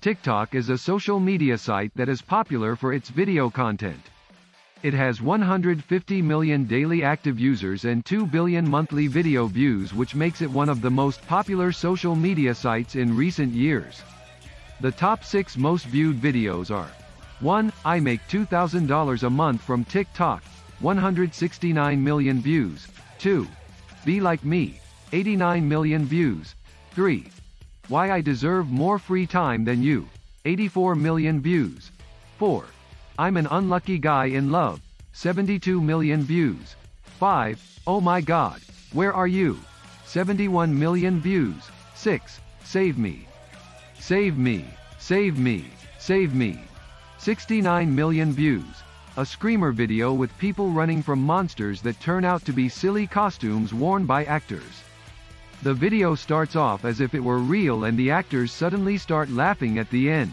TikTok is a social media site that is popular for its video content. It has 150 million daily active users and 2 billion monthly video views which makes it one of the most popular social media sites in recent years. The top 6 most viewed videos are 1. I make $2,000 a month from TikTok, 169 million views. 2. Be Like Me, 89 million views. 3. Why I Deserve More Free Time Than You, 84 million views. 4. I'm an Unlucky Guy in Love, 72 million views. 5. Oh My God, Where Are You? 71 million views. 6. Save Me. Save Me, Save Me, Save Me. 69 million views. A screamer video with people running from monsters that turn out to be silly costumes worn by actors. The video starts off as if it were real and the actors suddenly start laughing at the end.